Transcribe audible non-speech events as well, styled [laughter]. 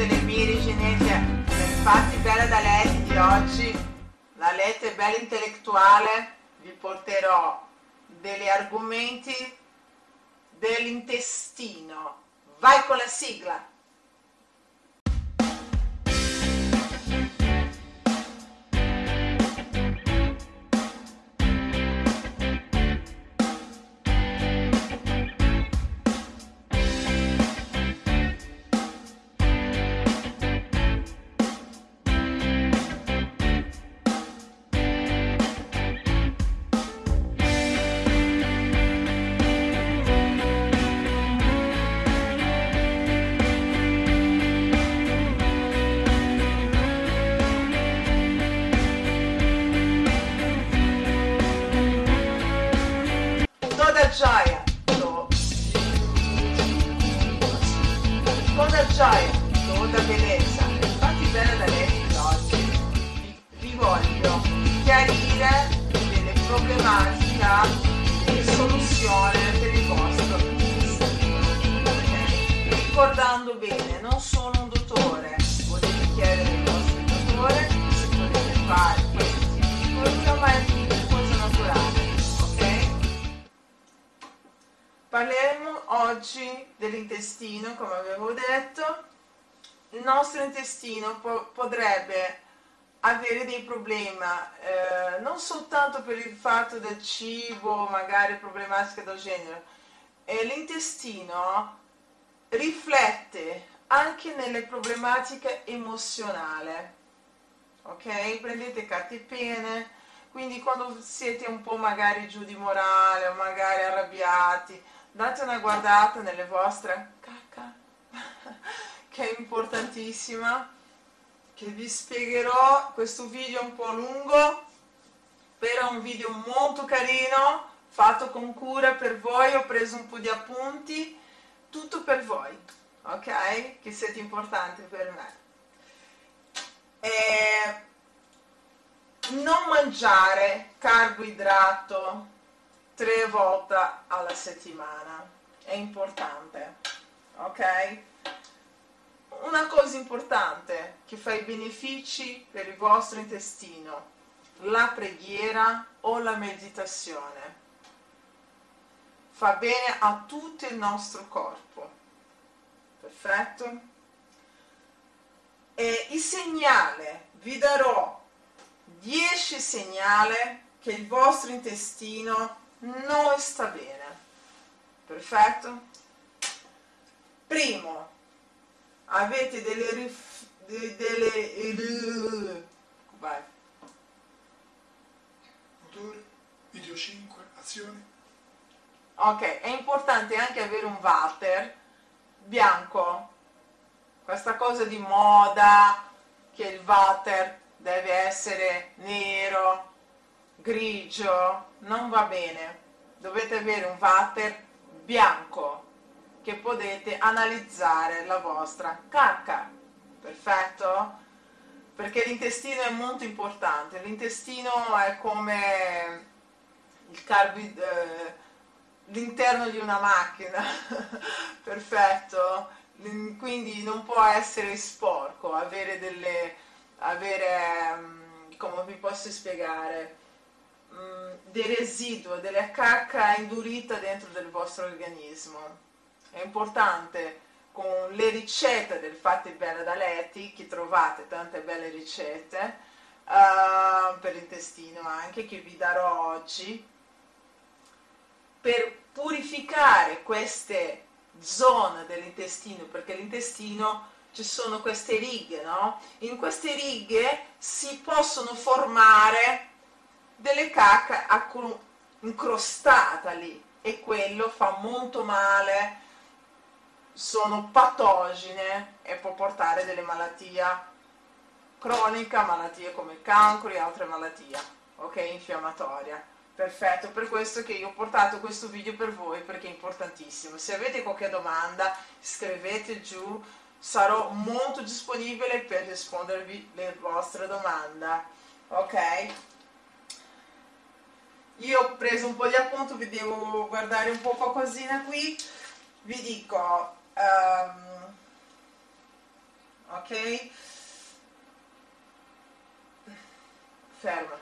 tutte le mie riginette infatti bella da letti di oggi la lette bella intellettuale vi porterò degli argomenti dell'intestino. Vai con la sigla e soluzione per il vostro intestino ok? ricordando bene non sono un dottore potete chiedere al vostro dottore se potete fare questo tipo ma è una cosa naturale ok? Parleremo oggi dell'intestino, come avevo detto. Il nostro intestino po- potrebbe avere dei problemi, eh, non soltanto per il fatto del cibo, magari problematiche del genere. E l'intestino riflette anche nelle problematiche emozionali. Ok? Prendete carte e pene, quindi quando siete un po' magari giù di morale o magari arrabbiati, date una guardata nelle vostre [laughs] cacca [laughs] che è importantissima che vi spiegherò. Questo video un po' lungo però è un video molto carino fatto con cura per voi. Ho preso un po' di appunti. Tutto per voi ok? Che siete importanti per me. E non mangiare carboidrato tre volte alla settimana è importante ok? Una cosa importante che fa i benefici per il vostro intestino la preghiera o la meditazione. Fa bene a tutto il nostro corpo. Perfetto? E il segnale vi darò 10 segnali che il vostro intestino non sta bene. Perfetto? Primo avete delle rif- de- delle vai motore, video 5, azione, ok è importante anche avere un water bianco. Questa cosa di moda che il water deve essere nero grigio non va bene. Dovete avere un water bianco che potete analizzare la vostra cacca perfetto? Perché l'intestino è molto importante. L'intestino è come il carbi eh, l'interno di una macchina. [laughs] Perfetto. Quindi non può essere sporco avere delle avere mm, come vi posso spiegare? Mm, dei residui della cacca indurita dentro del vostro organismo. È importante con le ricette del Fatti Bene da Letti che trovate tante belle ricette uh, per l'intestino anche che vi darò oggi per purificare queste zone dell'intestino perché l'intestino ci sono queste righe no? in queste righe si possono formare delle cacche incrostate lì e quello fa molto male sono patogene e può portare delle malattie croniche, malattie come il cancro e altre malattie, ok, infiammatorie. Perfetto, per questo che io ho portato questo video per voi perché è importantissimo. Se avete qualche domanda scrivete giù, sarò molto disponibile per rispondervi le vostre domande, ok? Io ho preso un po' di appunto, vi devo guardare un po' qualcosina qui, vi dico, ehm, ok? Ferma.